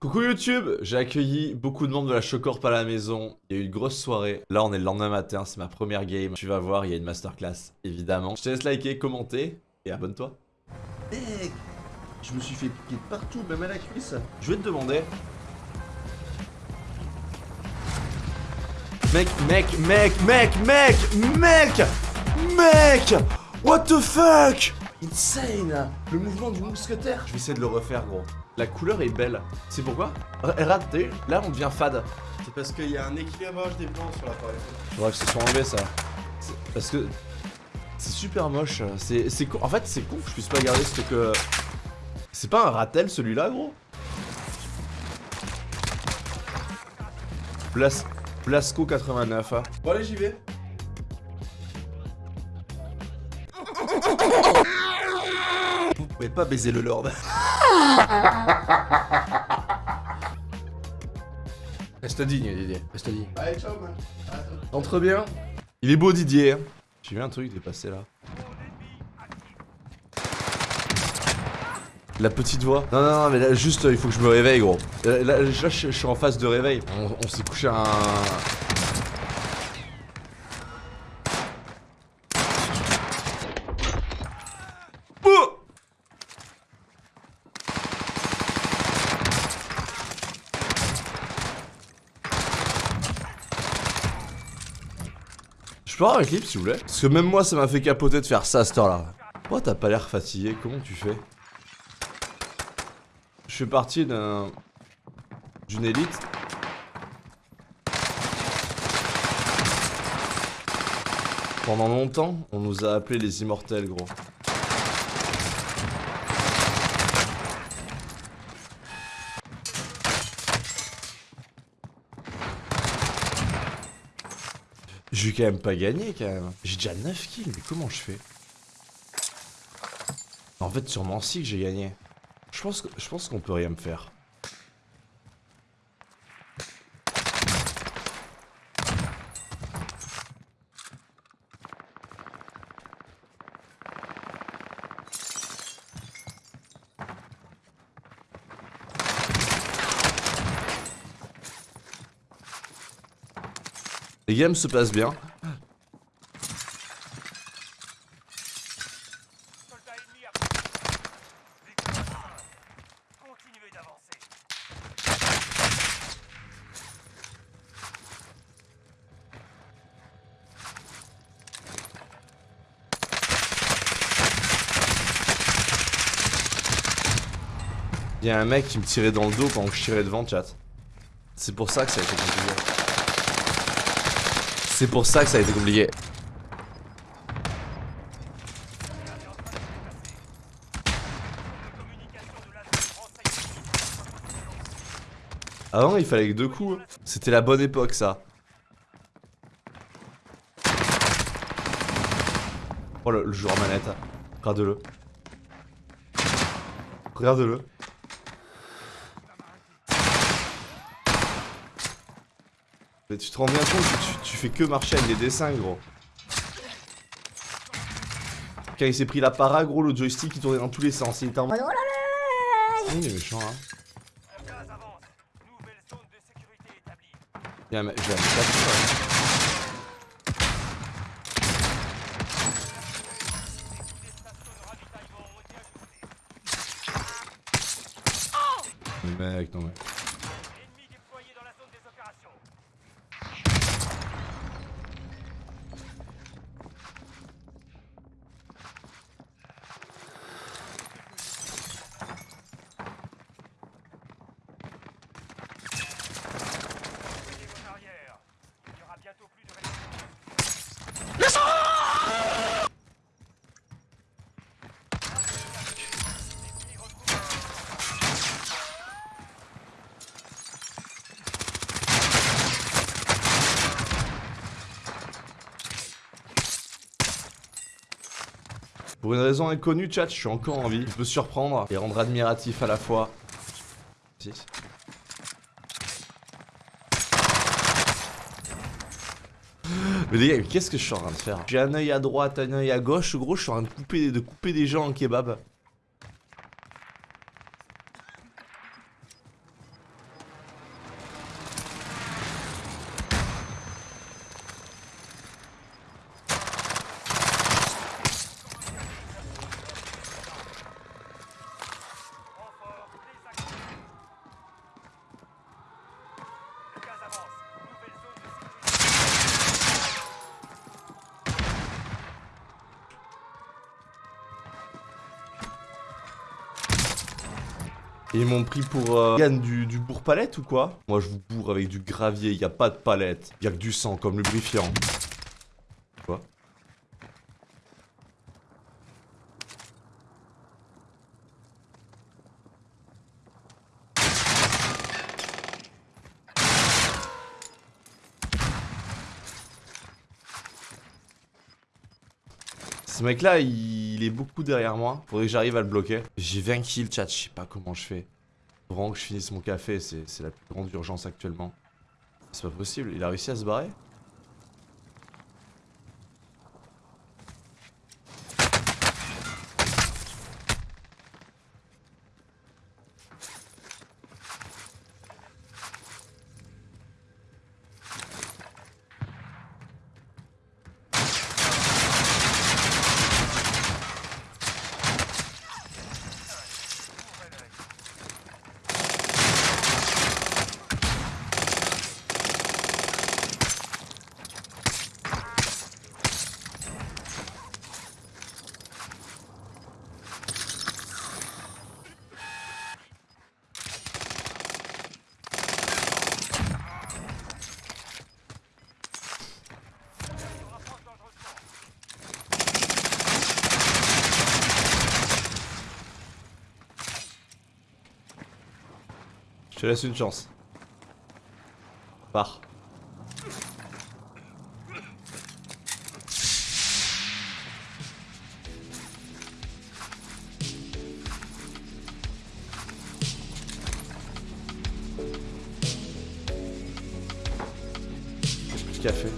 Coucou YouTube, j'ai accueilli beaucoup de membres de la Chocorp à la maison, il y a eu une grosse soirée, là on est le lendemain matin, c'est ma première game, tu vas voir, il y a une masterclass, évidemment. Je te laisse liker, commenter, et abonne-toi. Mec, je me suis fait piquer de partout, même à la cuisse. Je vais te demander... Mec, mec, mec, mec, mec, mec, mec What the fuck? Insane Le mouvement du mousquetaire Je vais essayer de le refaire, gros. La couleur est belle. C'est pourquoi Regarde, là on devient fade. C'est parce qu'il y a un équilibrage des blancs sur l'appareil. Faudra que ce soit enlevé ça. Parce que c'est super moche. C'est. En fait, c'est con que je puisse pas garder ce que. C'est pas un ratel celui-là, gros Blas... Blasco 89. Hein. Bon, allez, j'y vais. Vous pouvez pas baiser le Lord. Reste digne, Didier. Reste digne. Allez, ciao, man. Entre bien. Il est beau, Didier. hein. J'ai vu un truc dépasser là. La petite voix. Non, non, non, mais là, juste, euh, il faut que je me réveille, gros. Là, là, là, je, je suis en phase de réveil. On, on s'est couché à un... peux avoir un clip s'il vous plaît Parce que même moi ça m'a fait capoter de faire ça à cette heure là Pourquoi t'as pas l'air fatigué Comment tu fais Je fais partie d'un... D'une élite. Pendant longtemps, on nous a appelés les immortels gros Je quand même pas gagner quand même. J'ai déjà 9 kills, mais comment je fais? En fait, sûrement si que j'ai gagné. Je pense je pense qu'on peut rien me faire. Les games se passent bien. Il y a un mec qui me tirait dans le dos pendant que je tirais devant, chat. C'est pour ça que ça a été compliqué. C'est pour ça que ça a été compliqué. Avant, il fallait que deux coups. C'était la bonne époque, ça. Oh, le, le joueur manette. Regarde-le. Regarde-le. Mais tu te rends bien compte que tu, tu fais que marcher avec des dessins, gros. Quand il s'est pris la para, gros, le joystick il tournait dans tous les sens. Il était en mode. Il est méchant, hein. Gaz avance. Nouvelle zone de sécurité établie. Il y a un mec- je vais aller taper ça. Des stations de ravitaillement ont été ajoutées. Mais mec, non mais. Ennemi déployé dans la zone des opérations. Tenez vos arrières. Il n'y aura bientôt plus de résistance. L'ennemi retrouve Pour une raison inconnue, chat, je suis encore en vie. Je peux surprendre et rendre admiratif à la fois. Mais les gars, qu'est-ce que je suis en train de faire? J'ai un œil à droite, un œil à gauche, gros, je suis en train de couper, de couper des gens en kebab. Ils m'ont pris pour euh, du, du bourre palette ou quoi? Moi je vous bourre avec du gravier, y a pas de palette. Y a que du sang comme lubrifiant. Quoi Ce mec là il est beaucoup derrière moi. Faudrait que j'arrive à le bloquer. J'ai 20 kills chat je sais pas comment je fais. Faut que je finisse mon café c'est la plus grande urgence actuellement. C'est pas possible il a réussi à se barrer? Je te laisse une chance. Pars. J'ai plus de café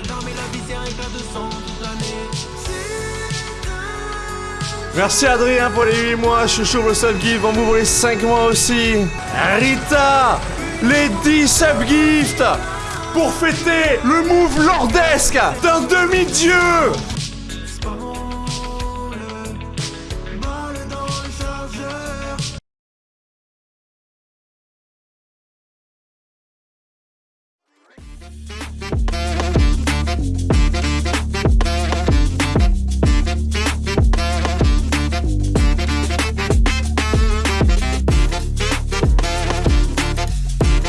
la visière de sang toute l'année. Merci Adrien pour les 8 mois, chouchou le subgift, on vous les 5 mois aussi. Rita, les 10 subgifts pour fêter le move lordesque d'un demi-dieu